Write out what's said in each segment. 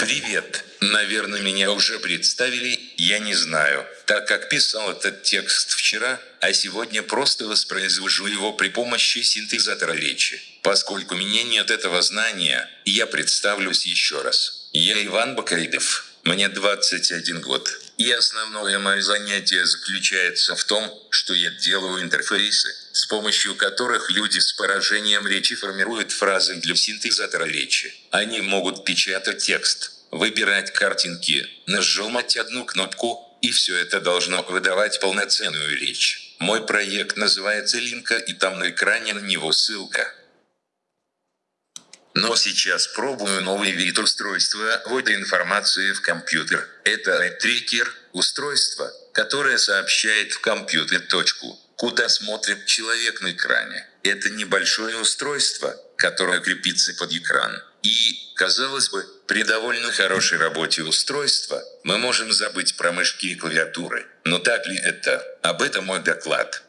Привет. Наверное, меня уже представили, я не знаю, так как писал этот текст вчера, а сегодня просто воспроизвожу его при помощи синтезатора речи. Поскольку меня нет этого знания, я представлюсь еще раз. Я Иван Бакайдов. Мне 21 год. И основное мое занятие заключается в том, что я делаю интерфейсы, с помощью которых люди с поражением речи формируют фразы для синтезатора речи. Они могут печатать текст, выбирать картинки, нажимать одну кнопку, и все это должно выдавать полноценную речь. Мой проект называется Линка и там на экране на него ссылка. Но сейчас пробую новый вид устройства ввода информации в компьютер. Это трекер, устройство, которое сообщает в компьютер точку, куда смотрит человек на экране. Это небольшое устройство, которое крепится под экран. И, казалось бы, при довольно хорошей работе устройства мы можем забыть про мышки и клавиатуры. Но так ли это? Об этом мой доклад.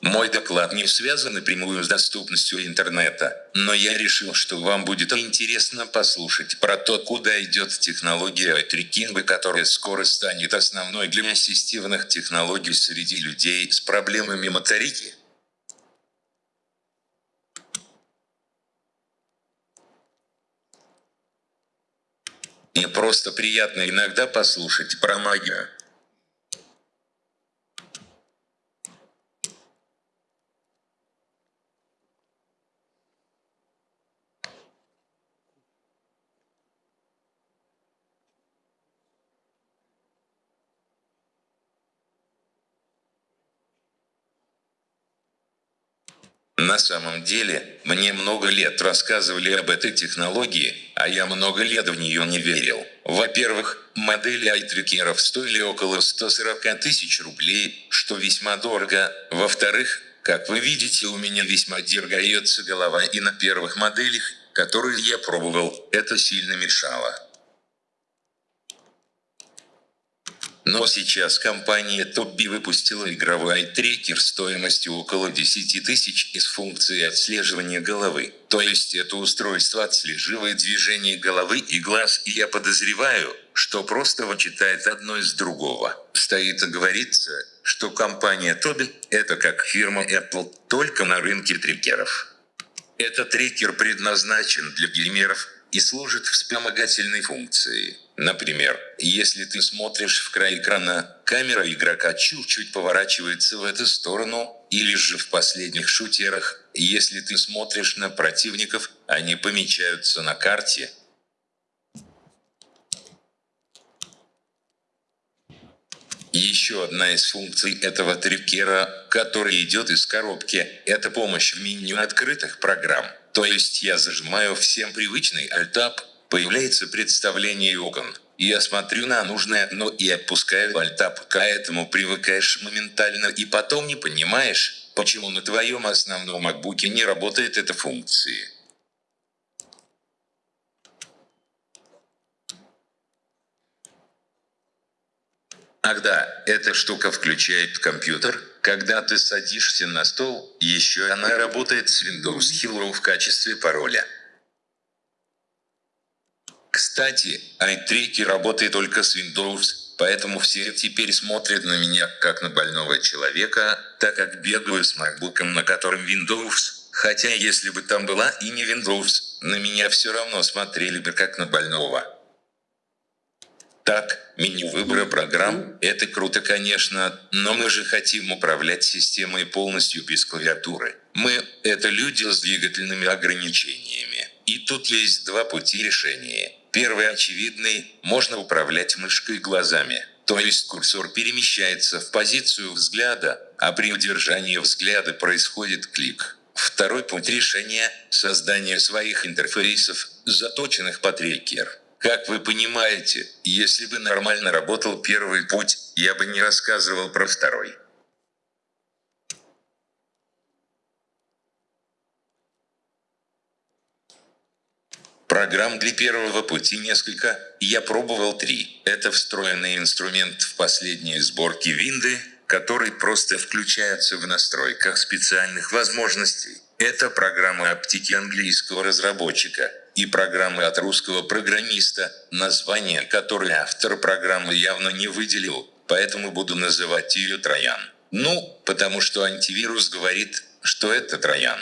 Мой доклад не связан напрямую с доступностью интернета, но я решил, что вам будет интересно послушать про то, куда идет технология трекинга, которая скоро станет основной для ассистивных технологий среди людей с проблемами моторики. И просто приятно иногда послушать про магию. На самом деле, мне много лет рассказывали об этой технологии, а я много лет в нее не верил. Во-первых, модели айтрекеров стоили около 140 тысяч рублей, что весьма дорого. Во-вторых, как вы видите, у меня весьма дергается голова и на первых моделях, которые я пробовал, это сильно мешало. Но сейчас компания Tobby выпустила игровой трекер стоимостью около 10 тысяч из функции отслеживания головы. То есть это устройство отслеживает движение головы и глаз и я подозреваю, что просто вычитает одно из другого. Стоит говорится, что компания Toby – это как фирма Apple, только на рынке трекеров. Этот трекер предназначен для геймеров и служит вспомогательной функцией. Например, если ты смотришь в край экрана, камера игрока чуть-чуть поворачивается в эту сторону, или же в последних шутерах, если ты смотришь на противников, они помечаются на карте. Еще одна из функций этого трекера, который идет из коробки, это помощь в меню открытых программ. То есть я зажимаю всем привычный Alt-Tab, появляется представление окон. Я смотрю на нужное окно и опускаю альтап, к этому привыкаешь моментально и потом не понимаешь, почему на твоем основном макбуке не работает эта функция. Ах да, эта штука включает компьютер, когда ты садишься на стол, еще она работает с Windows Hello в качестве пароля. Кстати, iTracker работает только с Windows, поэтому все теперь смотрят на меня как на больного человека, так как бегаю с MacBook, на котором Windows. Хотя если бы там была и не Windows, на меня все равно смотрели бы как на больного. Так, меню выбора программ – это круто, конечно, но мы же хотим управлять системой полностью без клавиатуры. Мы – это люди с двигательными ограничениями. И тут есть два пути решения. Первый очевидный – можно управлять мышкой глазами. То есть курсор перемещается в позицию взгляда, а при удержании взгляда происходит клик. Второй путь решения – создание своих интерфейсов, заточенных под трекер. Как вы понимаете, если бы нормально работал первый путь, я бы не рассказывал про второй. Программ для первого пути несколько, я пробовал три. Это встроенный инструмент в последней сборке винды, который просто включается в настройках специальных возможностей. Это программы оптики английского разработчика и программы от русского программиста, название которой автор программы явно не выделил, поэтому буду называть ее Троян. Ну, потому что антивирус говорит, что это Троян.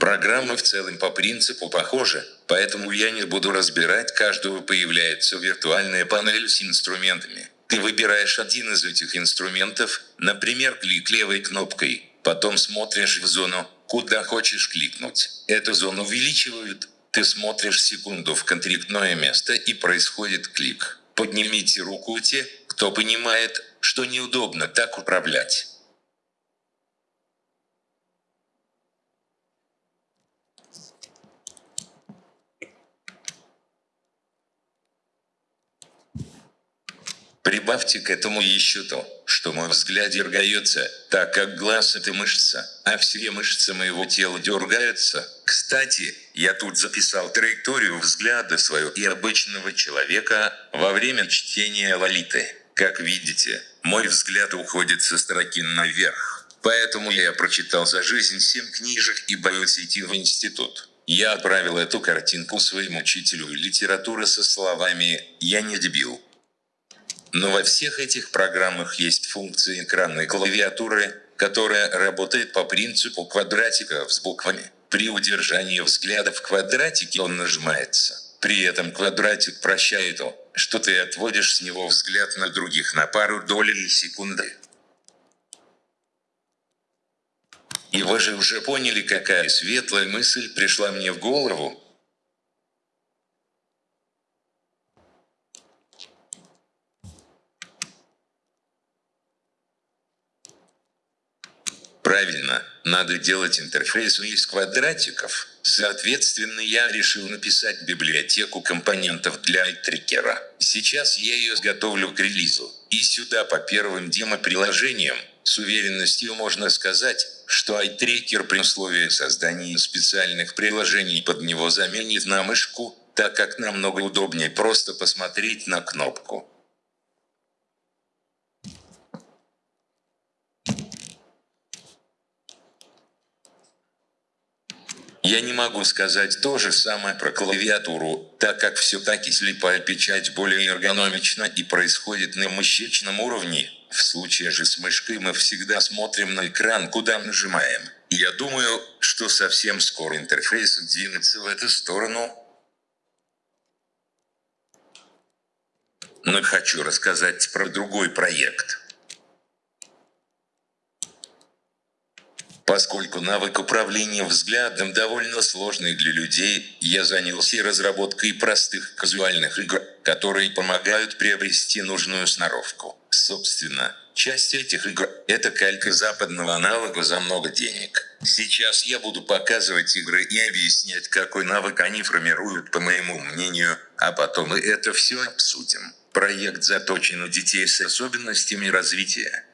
Программы в целом по принципу похожи, поэтому я не буду разбирать каждую появляется виртуальная панель с инструментами. Ты выбираешь один из этих инструментов, например клик левой кнопкой, потом смотришь в зону, куда хочешь кликнуть. Эту зону увеличивают, ты смотришь секунду в конкретное место и происходит клик. Поднимите руку те, кто понимает, что неудобно так управлять. Прибавьте к этому еще то, что мой взгляд дергается, так как глаз это мышца, а все мышцы моего тела дергаются. Кстати, я тут записал траекторию взгляда своего и обычного человека во время чтения Лолиты. Как видите, мой взгляд уходит со строки наверх. Поэтому я прочитал за жизнь семь книжек и боюсь идти в институт. Я отправил эту картинку своему учителю литературы со словами «Я не дебил». Но во всех этих программах есть функция экранной клавиатуры, которая работает по принципу квадратиков с буквами. При удержании взгляда в квадратике он нажимается. При этом квадратик прощает то, что ты отводишь с него взгляд на других на пару долей секунды. И вы же уже поняли, какая светлая мысль пришла мне в голову, Правильно, надо делать интерфейс из квадратиков. Соответственно, я решил написать библиотеку компонентов для iTracker. Сейчас я ее готовлю к релизу. И сюда по первым демо-приложениям, с уверенностью можно сказать, что iTracker при условии создания специальных приложений под него заменит на мышку, так как намного удобнее просто посмотреть на кнопку. Я не могу сказать то же самое про клавиатуру, так как все-таки слепая печать более эргономична и происходит на мышечном уровне. В случае же с мышкой мы всегда смотрим на экран, куда нажимаем. Я думаю, что совсем скоро интерфейс двинется в эту сторону. Но хочу рассказать про другой проект. Поскольку навык управления взглядом довольно сложный для людей, я занялся разработкой простых казуальных игр, которые помогают приобрести нужную сноровку. Собственно, часть этих игр – это калька западного аналога за много денег. Сейчас я буду показывать игры и объяснять, какой навык они формируют, по моему мнению, а потом мы это все обсудим. Проект заточен у детей с особенностями развития.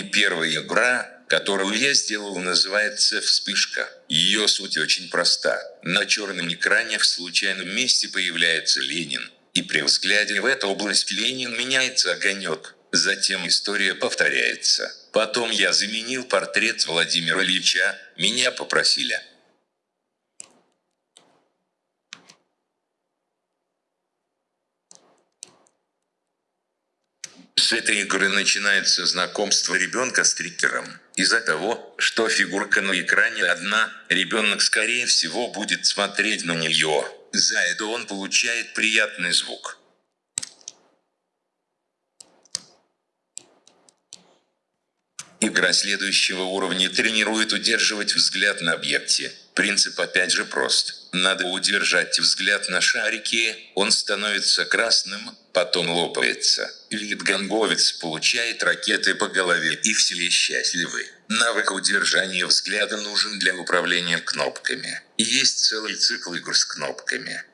И первая игра, которую я сделал, называется «Вспышка». Ее суть очень проста. На черном экране в случайном месте появляется Ленин. И при взгляде в эту область Ленин меняется огонек. Затем история повторяется. Потом я заменил портрет Владимира Ильича, меня попросили С этой игры начинается знакомство ребенка с триггером. Из-за того, что фигурка на экране одна, ребенок скорее всего будет смотреть на нее. За это он получает приятный звук. Игра следующего уровня тренирует удерживать взгляд на объекте. Принцип опять же прост. Надо удержать взгляд на шарике, он становится красным, потом лопается. Вид-ганговец получает ракеты по голове и все счастливы. Навык удержания взгляда нужен для управления кнопками. Есть целый цикл игр с кнопками.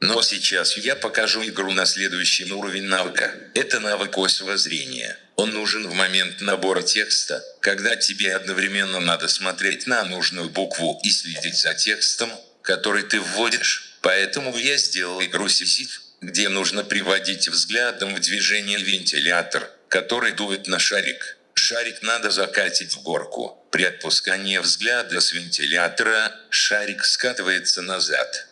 Но сейчас я покажу игру на следующий уровень навыка. Это навык осевого зрения. Он нужен в момент набора текста, когда тебе одновременно надо смотреть на нужную букву и следить за текстом, который ты вводишь. Поэтому я сделал игру Сизиф, где нужно приводить взглядом в движение вентилятор, который дует на шарик. Шарик надо закатить в горку. При отпускании взгляда с вентилятора шарик скатывается назад.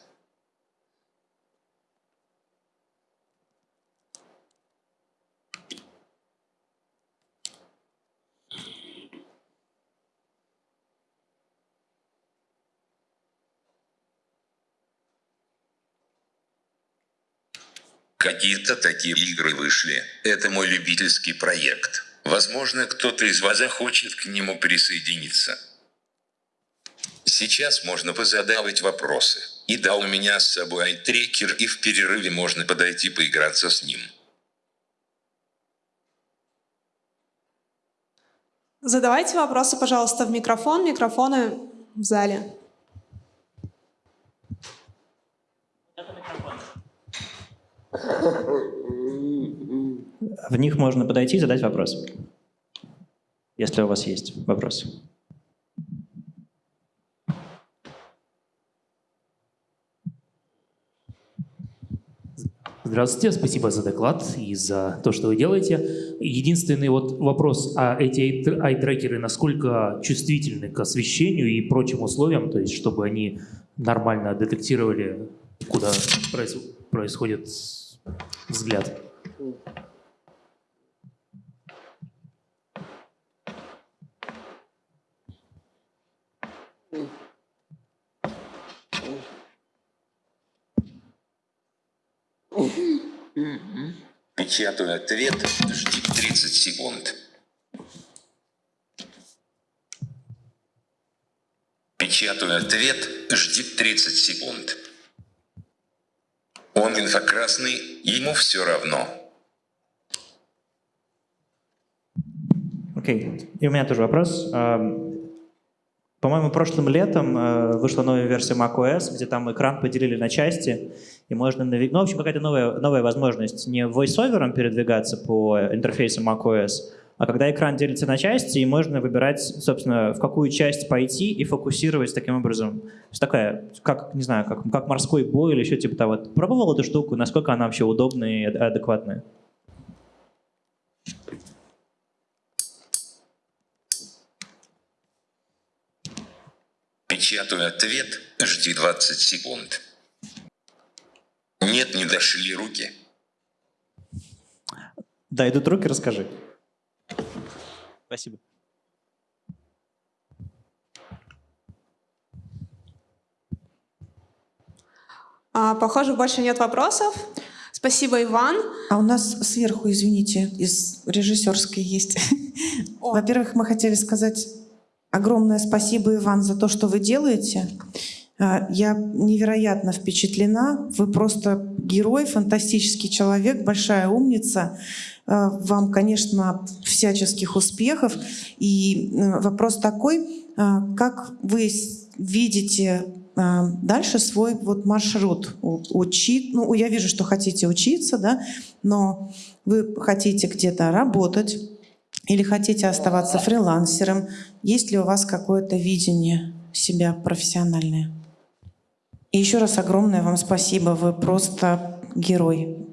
Какие-то такие игры вышли. Это мой любительский проект. Возможно, кто-то из вас захочет к нему присоединиться. Сейчас можно позадавать вопросы. И да, у меня с собой айтрекер, и в перерыве можно подойти поиграться с ним. Задавайте вопросы, пожалуйста, в микрофон. Микрофоны в зале. В них можно подойти и задать вопрос, если у вас есть вопрос. Здравствуйте, спасибо за доклад и за то, что вы делаете. Единственный вот вопрос, а эти айтрекеры насколько чувствительны к освещению и прочим условиям, то есть чтобы они нормально детектировали, куда происходит взгляд? Печатаю ответ, жди 30 секунд. Печатаю ответ, жди 30 секунд. Он инфокрасный, ему все равно. Окей, okay. и у меня тоже вопрос. По-моему, прошлым летом э, вышла новая версия macOS, где там экран поделили на части, и можно навигировать. Ну, в общем, какая-то новая, новая возможность не voiceover передвигаться по интерфейсу macOS, а когда экран делится на части, и можно выбирать, собственно, в какую часть пойти и фокусировать таким образом. То есть такая, как, не знаю, как, как морской бой или еще типа того. Пробовал эту штуку, насколько она вообще удобная и адекватная? Печатаю ответ, жди 20 секунд. Нет, не дошли руки. Да, идут руки, расскажи. Спасибо. А, похоже, больше нет вопросов. Спасибо, Иван. А у нас сверху, извините, из режиссерской есть. Во-первых, мы хотели сказать огромное спасибо, Иван, за то, что вы делаете. А, я невероятно впечатлена. Вы просто герой, фантастический человек, большая умница. А, вам, конечно, всяческих успехов. И э, вопрос такой, а, как вы видите дальше свой вот маршрут учить. Ну, я вижу, что хотите учиться, да, но вы хотите где-то работать или хотите оставаться фрилансером. Есть ли у вас какое-то видение себя профессиональное? И еще раз огромное вам спасибо. Вы просто герой.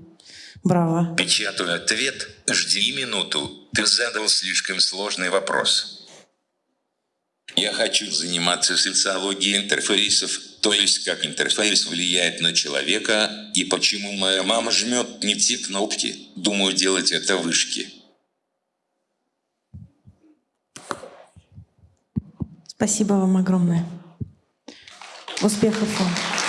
Браво. Печатаю ответ. Жди минуту. Ты задал слишком сложный вопрос. Я хочу заниматься социологией интерфейсов, то есть как интерфейс влияет на человека и почему моя мама жмет не те кнопки. Думаю делать это в вышке. Спасибо вам огромное. Успехов вам.